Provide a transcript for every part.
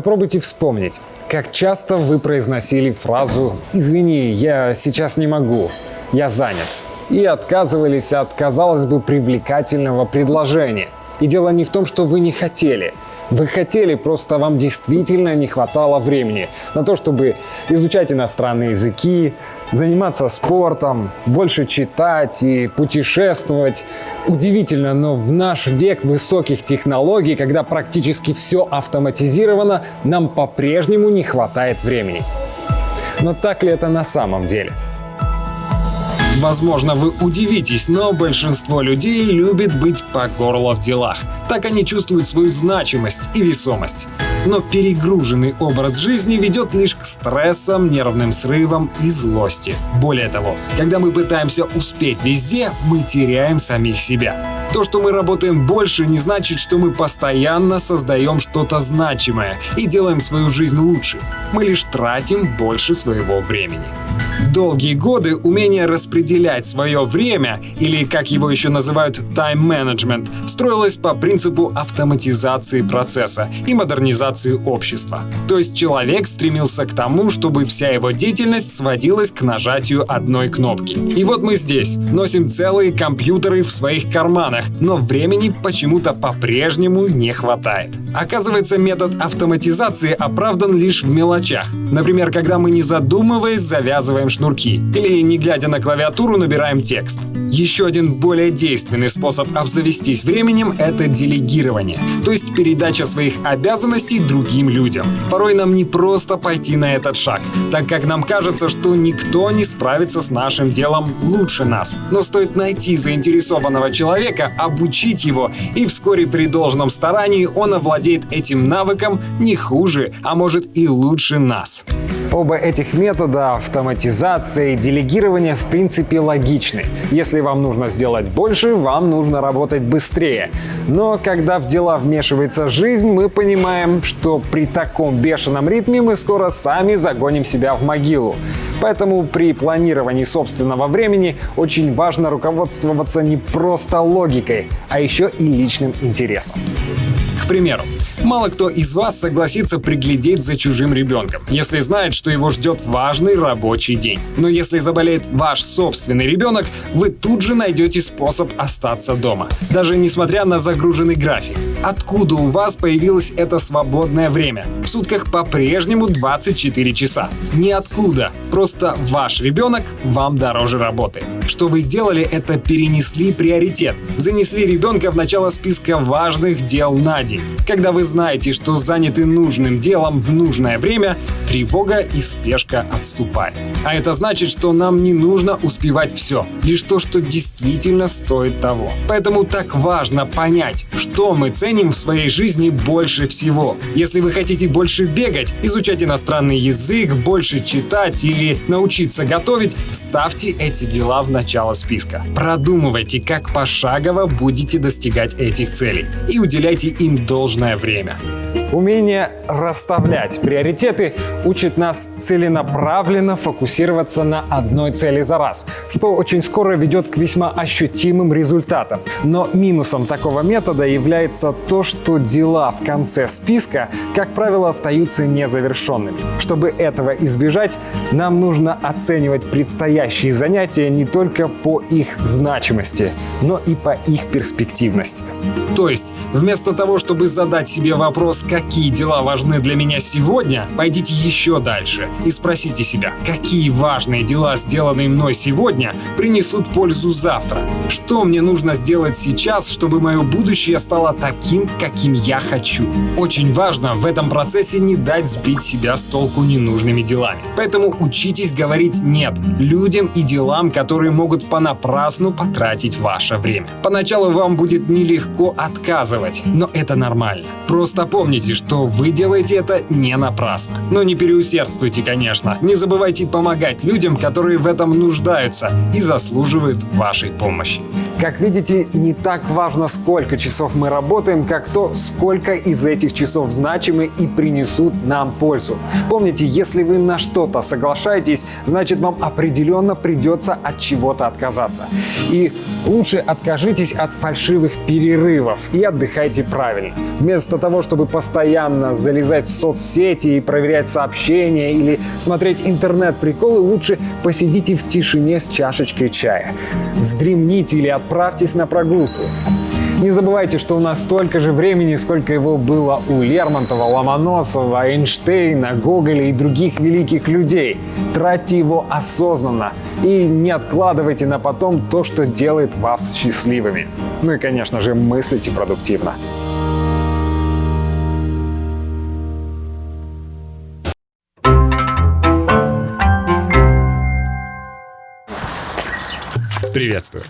Попробуйте вспомнить, как часто вы произносили фразу «Извини, я сейчас не могу, я занят» и отказывались от, казалось бы, привлекательного предложения. И дело не в том, что вы не хотели. Вы хотели, просто вам действительно не хватало времени на то, чтобы изучать иностранные языки, заниматься спортом, больше читать и путешествовать. Удивительно, но в наш век высоких технологий, когда практически все автоматизировано, нам по-прежнему не хватает времени. Но так ли это на самом деле? Возможно, вы удивитесь, но большинство людей любит быть по горло в делах. Так они чувствуют свою значимость и весомость. Но перегруженный образ жизни ведет лишь к стрессам, нервным срывам и злости. Более того, когда мы пытаемся успеть везде, мы теряем самих себя. То, что мы работаем больше, не значит, что мы постоянно создаем что-то значимое и делаем свою жизнь лучше. Мы лишь тратим больше своего времени. Долгие годы умение распределять свое время, или как его еще называют management, строилось по принципу автоматизации процесса и модернизации общества. То есть человек стремился к тому, чтобы вся его деятельность сводилась к нажатию одной кнопки. И вот мы здесь, носим целые компьютеры в своих карманах, но времени почему-то по-прежнему не хватает. Оказывается, метод автоматизации оправдан лишь в мелочах. Например, когда мы не задумываясь завязываем шнурки или не глядя на клавиатуру набираем текст. Еще один более действенный способ обзавестись временем — это делегирование, то есть передача своих обязанностей другим людям. Порой нам не просто пойти на этот шаг, так как нам кажется, что никто не справится с нашим делом лучше нас. Но стоит найти заинтересованного человека, обучить его, и вскоре при должном старании он овладеет этим навыком не хуже, а может и лучше нас. Оба этих метода автоматизации и делегирования в принципе логичны. Если вам нужно сделать больше, вам нужно работать быстрее. Но когда в дела вмешивается жизнь, мы понимаем, что при таком бешеном ритме мы скоро сами загоним себя в могилу. Поэтому при планировании собственного времени очень важно руководствоваться не просто логикой, а еще и личным интересом. Примеру, Мало кто из вас согласится приглядеть за чужим ребенком, если знает, что его ждет важный рабочий день. Но если заболеет ваш собственный ребенок, вы тут же найдете способ остаться дома, даже несмотря на загруженный график. Откуда у вас появилось это свободное время? В сутках по-прежнему 24 часа. Ниоткуда. Просто ваш ребенок вам дороже работы. Что вы сделали, это перенесли приоритет. Занесли ребенка в начало списка важных дел на день. Когда вы знаете, что заняты нужным делом в нужное время, тревога и спешка отступают. А это значит, что нам не нужно успевать все, лишь то, что действительно стоит того. Поэтому так важно понять, что мы ценим в своей жизни больше всего. Если вы хотите больше бегать, изучать иностранный язык, больше читать или научиться готовить, ставьте эти дела в начало списка. Продумывайте, как пошагово будете достигать этих целей и уделяйте им должное время. Умение расставлять приоритеты учит нас целенаправленно фокусироваться на одной цели за раз, что очень скоро ведет к весьма ощутимым результатам. Но минусом такого метода является то, что дела в конце списка, как правило, остаются незавершенными. Чтобы этого избежать, нам нужно оценивать предстоящие занятия не только по их значимости, но и по их перспективности. То есть Вместо того, чтобы задать себе вопрос, какие дела важны для меня сегодня, пойдите еще дальше и спросите себя, какие важные дела, сделанные мной сегодня, принесут пользу завтра. Что мне нужно сделать сейчас, чтобы мое будущее стало таким, каким я хочу. Очень важно в этом процессе не дать сбить себя с толку ненужными делами. Поэтому учитесь говорить «нет» людям и делам, которые могут понапрасну потратить ваше время. Поначалу вам будет нелегко отказывать делать, но это нормально. Просто помните, что вы делаете это не напрасно. Но не переусердствуйте, конечно. Не забывайте помогать людям, которые в этом нуждаются и заслуживают вашей помощи. Как видите, не так важно, сколько часов мы работаем, как то, сколько из этих часов значимы и принесут нам пользу. Помните, если вы на что-то соглашаетесь, значит вам определенно придется от чего-то отказаться. И лучше откажитесь от фальшивых перерывов и отдыхайте отдыхайте правильно. Вместо того, чтобы постоянно залезать в соцсети и проверять сообщения или смотреть интернет-приколы, лучше посидите в тишине с чашечкой чая. Вздремните или отправьтесь на прогулку. Не забывайте, что у нас столько же времени, сколько его было у Лермонтова, Ломоносова, Эйнштейна, Гоголя и других великих людей. Тратьте его осознанно и не откладывайте на потом то, что делает вас счастливыми. Ну и, конечно же, мыслите продуктивно. Приветствую.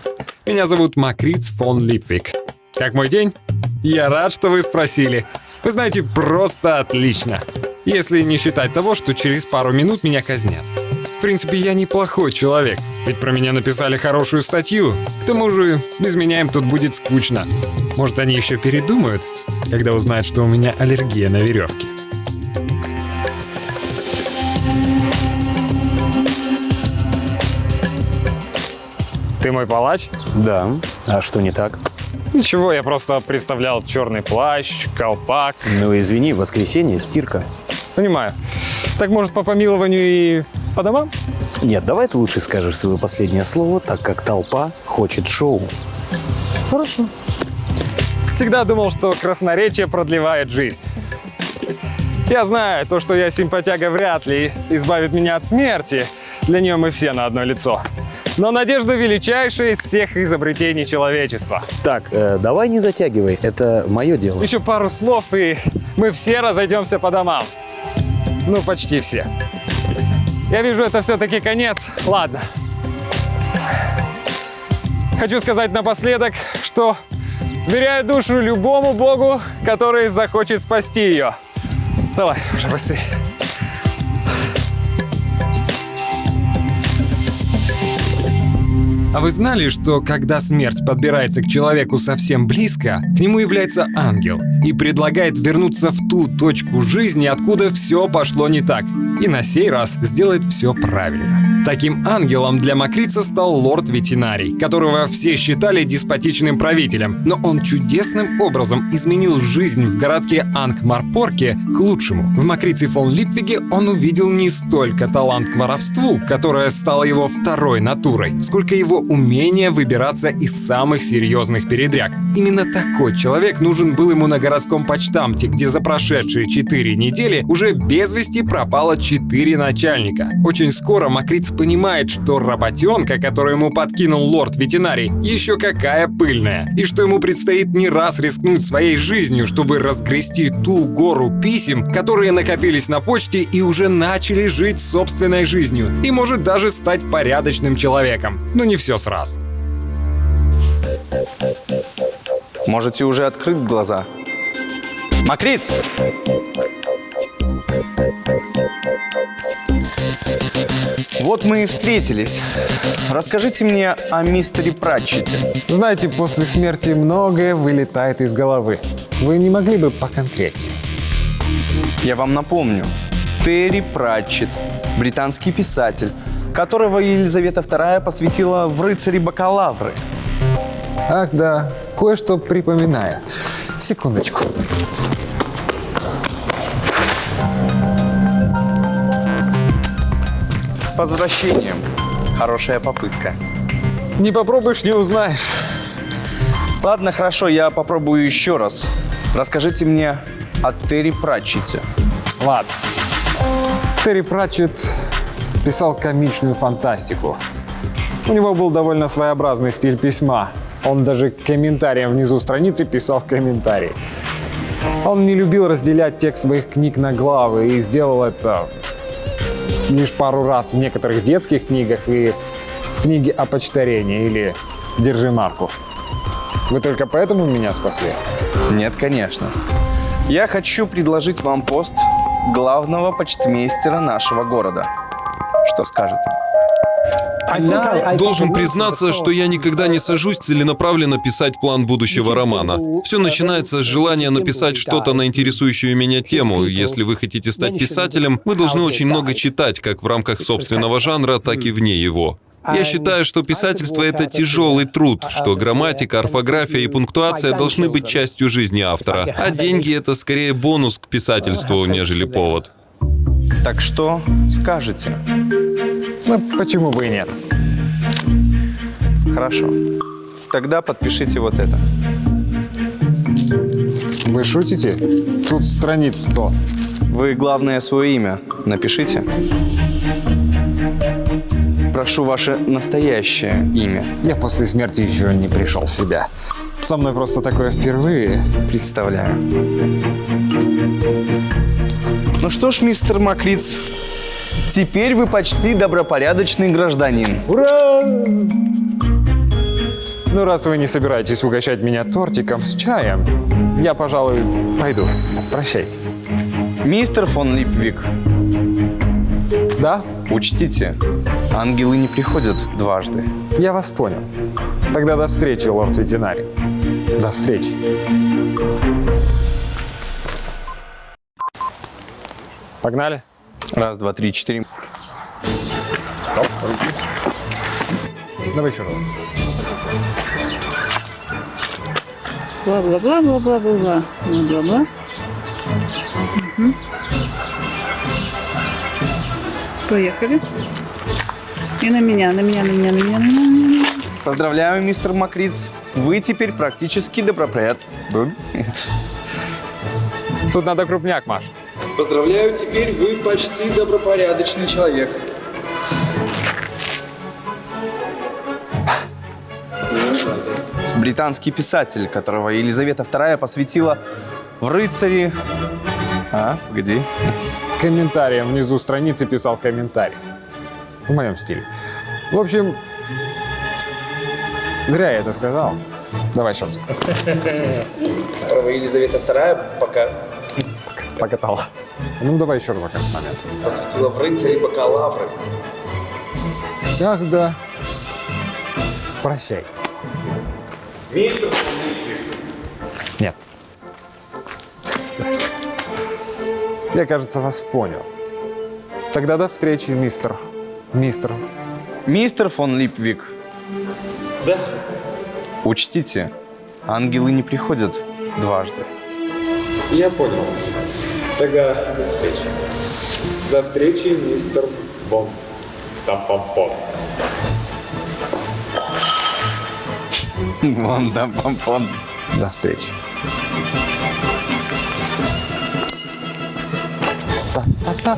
Меня зовут Макриц фон Липвик. Как мой день? Я рад, что вы спросили. Вы знаете, просто отлично. Если не считать того, что через пару минут меня казнят. В принципе, я неплохой человек, ведь про меня написали хорошую статью. К тому же, без меня им тут будет скучно. Может, они еще передумают, когда узнают, что у меня аллергия на веревки. Ты мой палач? Да. А что не так? Ничего, я просто представлял черный плащ, колпак. Ну извини, воскресенье, стирка. Понимаю. Так может по помилованию и по домам? Нет, давай ты лучше скажешь свое последнее слово, так как толпа хочет шоу. Хорошо. Всегда думал, что красноречие продлевает жизнь. Я знаю, то, что я симпатяга вряд ли избавит меня от смерти. Для нее мы все на одно лицо. Но надежда величайшая из всех изобретений человечества. Так, э, давай не затягивай, это мое дело. Еще пару слов, и мы все разойдемся по домам. Ну, почти все. Я вижу, это все-таки конец. Ладно. Хочу сказать напоследок, что веряю душу любому богу, который захочет спасти ее. Давай, уже быстрее. А вы знали, что когда смерть подбирается к человеку совсем близко, к нему является ангел и предлагает вернуться в ту точку жизни, откуда все пошло не так, и на сей раз сделать все правильно. Таким ангелом для Макрица стал лорд Ветеринарий, которого все считали деспотичным правителем, но он чудесным образом изменил жизнь в городке Ангмарпорке к лучшему. В Макрице фон Липвиге он увидел не столько талант к воровству, которое стало его второй натурой, сколько его умение выбираться из самых серьезных передряг. Именно такой человек нужен был ему на городском почтамте, где за прошедшие 4 недели уже без вести пропало 4 начальника. Очень скоро Макриц понимает, что работенка, которую ему подкинул лорд-ветеринарий, еще какая пыльная, и что ему предстоит не раз рискнуть своей жизнью, чтобы разгрести ту гору писем, которые накопились на почте и уже начали жить собственной жизнью, и может даже стать порядочным человеком. Но не все сразу. Можете уже открыть глаза. Макриц! Вот мы и встретились. Расскажите мне о мистере Пратчете. Знаете, после смерти многое вылетает из головы. Вы не могли бы поконкретнее? Я вам напомню. Терри Пратчет, британский писатель, которого Елизавета II посвятила в рыцари бакалавры. Ах да, кое-что припоминаю. Секундочку. С возвращением. Хорошая попытка. Не попробуешь, не узнаешь. Ладно, хорошо, я попробую еще раз. Расскажите мне о Терри Пратчете. Ладно. Терри Пратчетт писал комичную фантастику. У него был довольно своеобразный стиль письма. Он даже комментариям внизу страницы писал комментарии. Он не любил разделять текст своих книг на главы и сделал это лишь пару раз в некоторых детских книгах и в книге о почтарении или «Держи марку». Вы только поэтому меня спасли? Нет, конечно. Я хочу предложить вам пост главного почтмейстера нашего города. Что скажете? Должен признаться, что? я никогда не сажусь целенаправленно писать план будущего романа. Все начинается с желания написать что-то на интересующую меня тему. Если вы хотите стать писателем, вы должны очень много читать, как в рамках собственного жанра, так и вне его. Я считаю, что писательство — это тяжелый труд, что грамматика, орфография и пунктуация должны быть частью жизни автора, а деньги — это скорее бонус к писательству, нежели повод. Так что скажете? Ну, почему бы и нет? Хорошо. Тогда подпишите вот это. Вы шутите? Тут страниц 100. Вы, главное, свое имя напишите. Прошу ваше настоящее имя. Я после смерти еще не пришел в себя. Со мной просто такое впервые. Представляю. Что ж, мистер Макриц, теперь вы почти добропорядочный гражданин. Ура! Ну, раз вы не собираетесь угощать меня тортиком с чаем, я, пожалуй, пойду. Прощайте. Мистер фон Липвик, Да? учтите, ангелы не приходят дважды. Я вас понял. Тогда до встречи, лорд ветеринарий. До встречи. Погнали? Раз, два, три, четыре. Стоп, руки. Давай еще раз. Бла-бла-бла-бла-бла-бла-бла. Бла-бла-бла. Мгм. Поехали. И на меня, на меня, на меня, на меня, на меня, на меня. Поздравляю, мистер Макриц. Вы теперь практически добропоряд. Тут надо крупняк, Маш. Поздравляю, теперь вы почти добропорядочный человек. Британский писатель, которого Елизавета II посвятила в рыцари... А, где? Комментарием внизу страницы писал комментарий. В моем стиле. В общем, зря я это сказал. Давай сейчас. Которого Елизавета II пока Покатал. Ну, давай еще раз этот момент. посвятила в рыцари бакалавры. Ах, да. Прощай. Нет. Я, кажется, вас понял. Тогда до встречи, мистер. Мистер. Мистер фон Липвик. Да. Учтите, ангелы не приходят дважды. Я понял. Тогда до встречи. До встречи, мистер Бом. Там-пам-пом. Вон, да, помпон. До встречи. Та-та-та.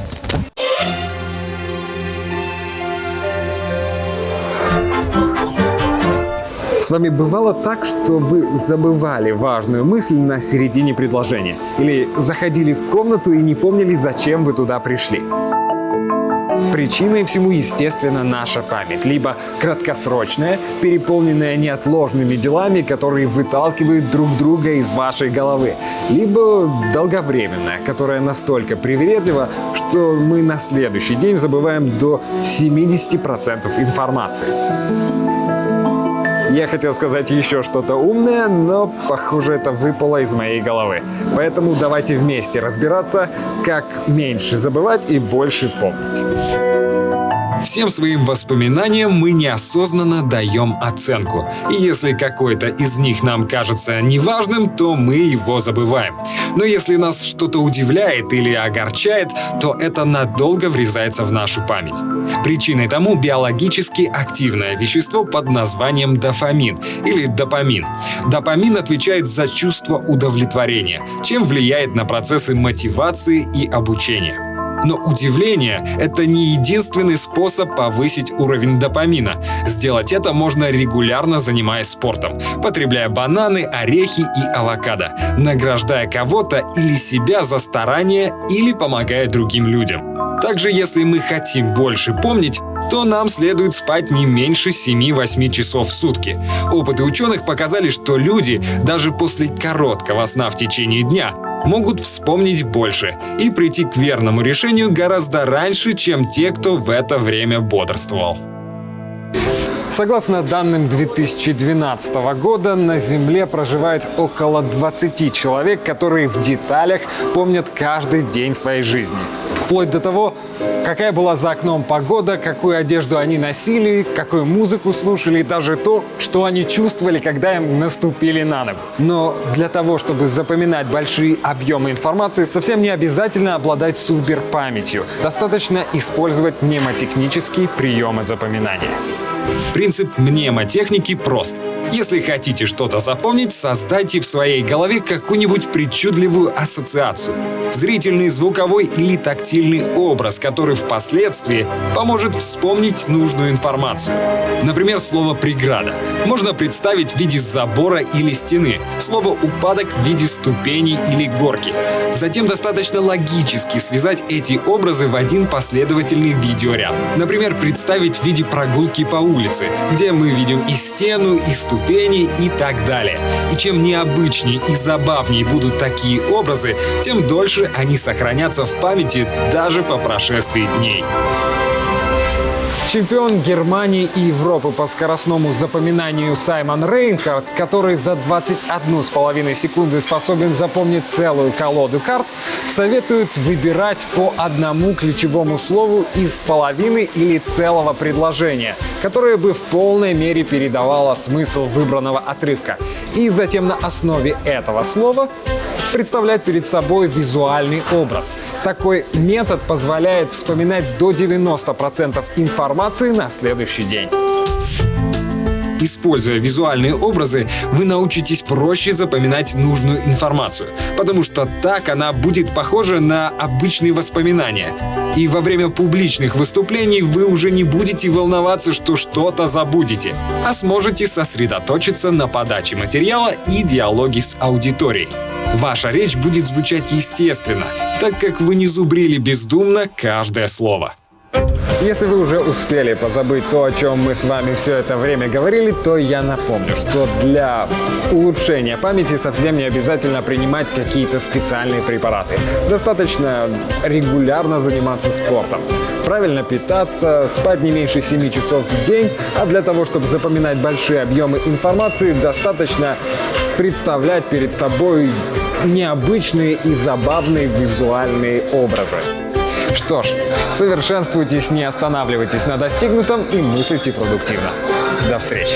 С вами бывало так, что вы забывали важную мысль на середине предложения? Или заходили в комнату и не помнили, зачем вы туда пришли? Причиной всему, естественно, наша память. Либо краткосрочная, переполненная неотложными делами, которые выталкивают друг друга из вашей головы. Либо долговременная, которая настолько привередлива, что мы на следующий день забываем до 70% информации. Я хотел сказать еще что-то умное, но, похоже, это выпало из моей головы. Поэтому давайте вместе разбираться, как меньше забывать и больше помнить. Всем своим воспоминаниям мы неосознанно даем оценку. И если какой-то из них нам кажется неважным, то мы его забываем. Но если нас что-то удивляет или огорчает, то это надолго врезается в нашу память. Причиной тому биологически активное вещество под названием дофамин или допамин. Допамин отвечает за чувство удовлетворения, чем влияет на процессы мотивации и обучения. Но удивление — это не единственный способ повысить уровень допамина. Сделать это можно регулярно занимаясь спортом, потребляя бананы, орехи и авокадо, награждая кого-то или себя за старание или помогая другим людям. Также, если мы хотим больше помнить, то нам следует спать не меньше 7-8 часов в сутки. Опыты ученых показали, что люди даже после короткого сна в течение дня могут вспомнить больше и прийти к верному решению гораздо раньше, чем те, кто в это время бодрствовал. Согласно данным 2012 года, на Земле проживает около 20 человек, которые в деталях помнят каждый день своей жизни. Вплоть до того, какая была за окном погода, какую одежду они носили, какую музыку слушали даже то, что они чувствовали, когда им наступили на ногу. Но для того, чтобы запоминать большие объемы информации, совсем не обязательно обладать суперпамятью. Достаточно использовать мнемотехнические приемы запоминания. Принцип мнемотехники прост. Если хотите что-то запомнить, создайте в своей голове какую-нибудь причудливую ассоциацию. Зрительный, звуковой или тактильный образ, который впоследствии поможет вспомнить нужную информацию. Например, слово «преграда» можно представить в виде забора или стены, слово «упадок» в виде ступеней или горки. Затем достаточно логически связать эти образы в один последовательный видеоряд. Например, представить в виде прогулки по улице, где мы видим и стену, и ступени, и так далее. И чем необычнее и забавнее будут такие образы, тем дольше они сохранятся в памяти даже по прошествии дней. Чемпион Германии и Европы по скоростному запоминанию Саймон Рейнхард, который за 21,5 секунды способен запомнить целую колоду карт, советует выбирать по одному ключевому слову из половины или целого предложения, которое бы в полной мере передавало смысл выбранного отрывка. И затем на основе этого слова представлять перед собой визуальный образ. Такой метод позволяет вспоминать до 90% информации на следующий день. Используя визуальные образы, вы научитесь проще запоминать нужную информацию, потому что так она будет похожа на обычные воспоминания. И во время публичных выступлений вы уже не будете волноваться, что что-то забудете, а сможете сосредоточиться на подаче материала и диалоге с аудиторией. Ваша речь будет звучать естественно, так как вы не зубрили бездумно каждое слово. Если вы уже успели позабыть то, о чем мы с вами все это время говорили, то я напомню, что для улучшения памяти совсем не обязательно принимать какие-то специальные препараты. Достаточно регулярно заниматься спортом, правильно питаться, спать не меньше 7 часов в день, а для того, чтобы запоминать большие объемы информации, достаточно представлять перед собой необычные и забавные визуальные образы. Что ж, совершенствуйтесь, не останавливайтесь на достигнутом и мыслите продуктивно. До встречи!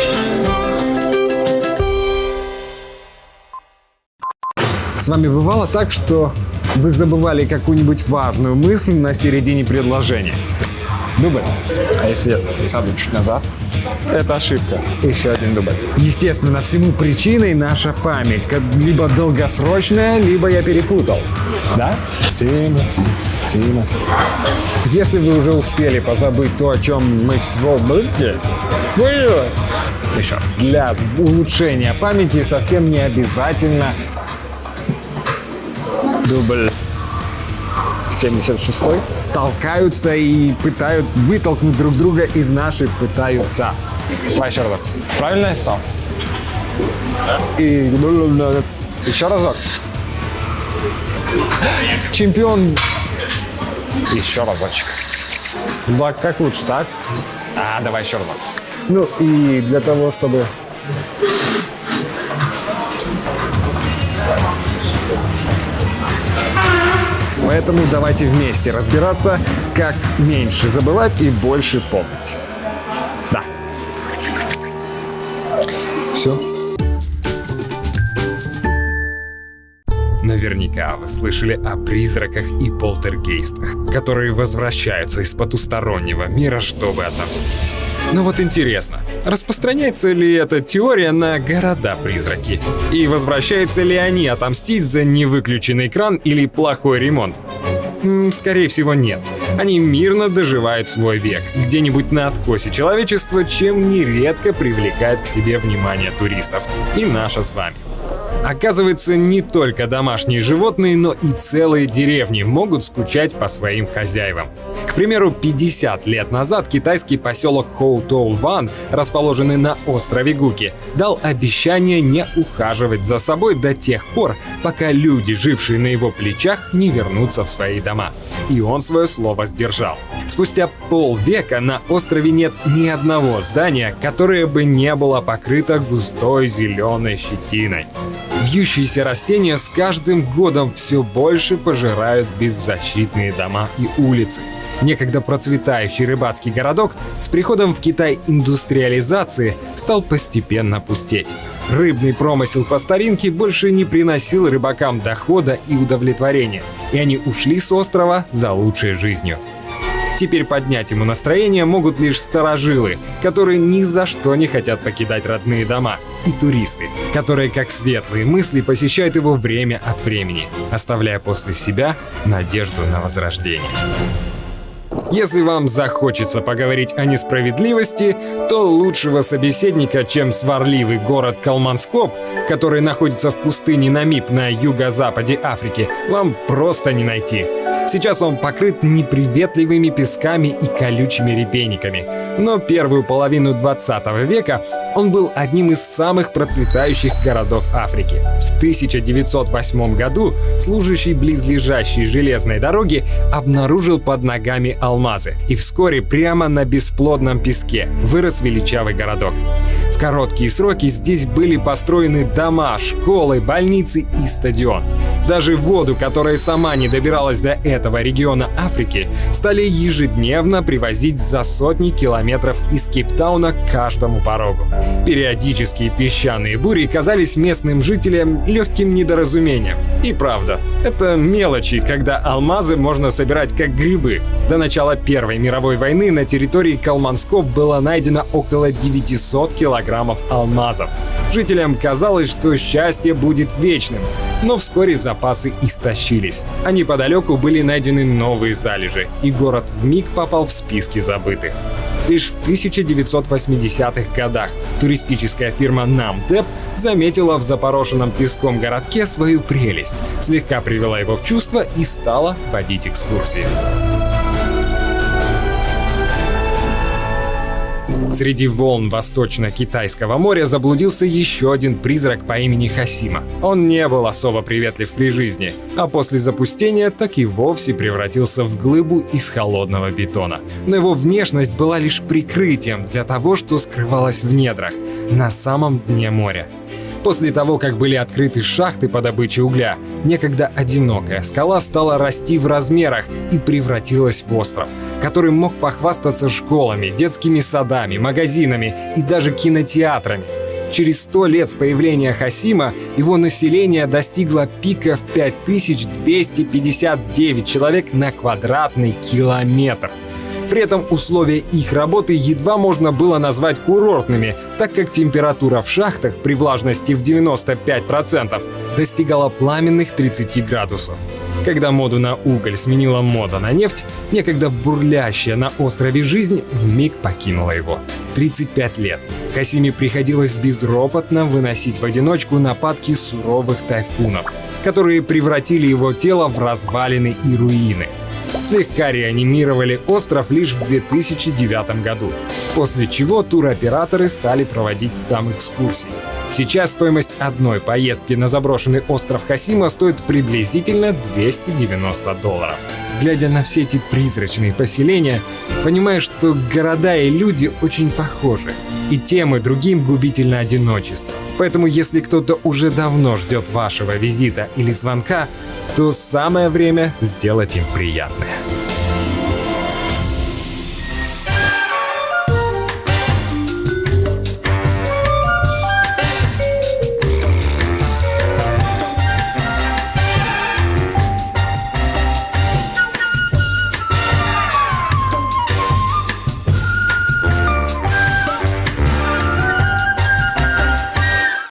С вами бывало так, что вы забывали какую-нибудь важную мысль на середине предложения? Дубль. А если я сяду чуть назад? Это ошибка. Еще один дубль. Естественно, всему причиной наша память. Как либо долгосрочная, либо я перепутал. Да? Тима, Тима. Если вы уже успели позабыть то, о чем мы будете, еще. Для улучшения памяти совсем не обязательно дубль 76 толкаются и пытают вытолкнуть друг друга из нашей пытаются. Давай еще разок. Правильно я стал? И еще разок. Чемпион. Еще разочек. Да, как лучше, так? А, давай еще разок. Ну и для того, чтобы Поэтому давайте вместе разбираться, как меньше забывать и больше помнить. Да. Все. Наверняка вы слышали о призраках и полтергейстах, которые возвращаются из потустороннего мира, чтобы отомстить. Но вот интересно, распространяется ли эта теория на города-призраки? И возвращаются ли они отомстить за невыключенный кран или плохой ремонт? Скорее всего, нет. Они мирно доживают свой век, где-нибудь на откосе человечества, чем нередко привлекает к себе внимание туристов. И наша с вами. Оказывается, не только домашние животные, но и целые деревни могут скучать по своим хозяевам. К примеру, 50 лет назад китайский поселок Хоутоу-Ван, расположенный на острове Гуки, дал обещание не ухаживать за собой до тех пор, пока люди, жившие на его плечах, не вернутся в свои дома. И он свое слово сдержал. Спустя полвека на острове нет ни одного здания, которое бы не было покрыто густой зеленой щетиной. Вьющиеся растения с каждым годом все больше пожирают беззащитные дома и улицы. Некогда процветающий рыбацкий городок с приходом в Китай индустриализации стал постепенно пустеть. Рыбный промысел по старинке больше не приносил рыбакам дохода и удовлетворения, и они ушли с острова за лучшей жизнью. Теперь поднять ему настроение могут лишь старожилы, которые ни за что не хотят покидать родные дома, и туристы, которые как светлые мысли посещают его время от времени, оставляя после себя надежду на возрождение. Если вам захочется поговорить о несправедливости, то лучшего собеседника, чем сварливый город Калманскоп, который находится в пустыне Намиб на юго-западе Африки, вам просто не найти. Сейчас он покрыт неприветливыми песками и колючими репейниками. Но первую половину 20 века он был одним из самых процветающих городов Африки. В 1908 году служащий близлежащей железной дороги обнаружил под ногами алмазы. И вскоре прямо на бесплодном песке вырос величавый городок. Короткие сроки здесь были построены дома, школы, больницы и стадион. Даже воду, которая сама не добиралась до этого региона Африки, стали ежедневно привозить за сотни километров из Кейптауна к каждому порогу. Периодические песчаные бури казались местным жителям легким недоразумением. И правда, это мелочи, когда алмазы можно собирать как грибы. До начала Первой мировой войны на территории Калманскоп было найдено около 900 килограммов алмазов. Жителям казалось, что счастье будет вечным, но вскоре запасы истощились. А неподалеку были найдены новые залежи, и город вмиг попал в списки забытых. Лишь в 1980-х годах туристическая фирма Namdeb заметила в запорошенном песком городке свою прелесть, слегка привела его в чувство и стала водить экскурсии. Среди волн Восточно-Китайского моря заблудился еще один призрак по имени Хасима. Он не был особо приветлив при жизни, а после запустения так и вовсе превратился в глыбу из холодного бетона. Но его внешность была лишь прикрытием для того, что скрывалось в недрах, на самом дне моря. После того, как были открыты шахты по добыче угля, некогда одинокая скала стала расти в размерах и превратилась в остров, который мог похвастаться школами, детскими садами, магазинами и даже кинотеатрами. Через сто лет с появления Хасима его население достигло пика в 5259 человек на квадратный километр. При этом условия их работы едва можно было назвать курортными, так как температура в шахтах при влажности в 95% достигала пламенных 30 градусов. Когда моду на уголь сменила мода на нефть, некогда бурлящая на острове жизнь вмиг покинула его. 35 лет. Касиме приходилось безропотно выносить в одиночку нападки суровых тайфунов, которые превратили его тело в развалины и руины слегка реанимировали остров лишь в 2009 году, после чего туроператоры стали проводить там экскурсии. Сейчас стоимость одной поездки на заброшенный остров Хасима стоит приблизительно 290 долларов. Глядя на все эти призрачные поселения, понимаешь, что города и люди очень похожи. И тем и другим губительно одиночество. Поэтому если кто-то уже давно ждет вашего визита или звонка, то самое время сделать им приятное.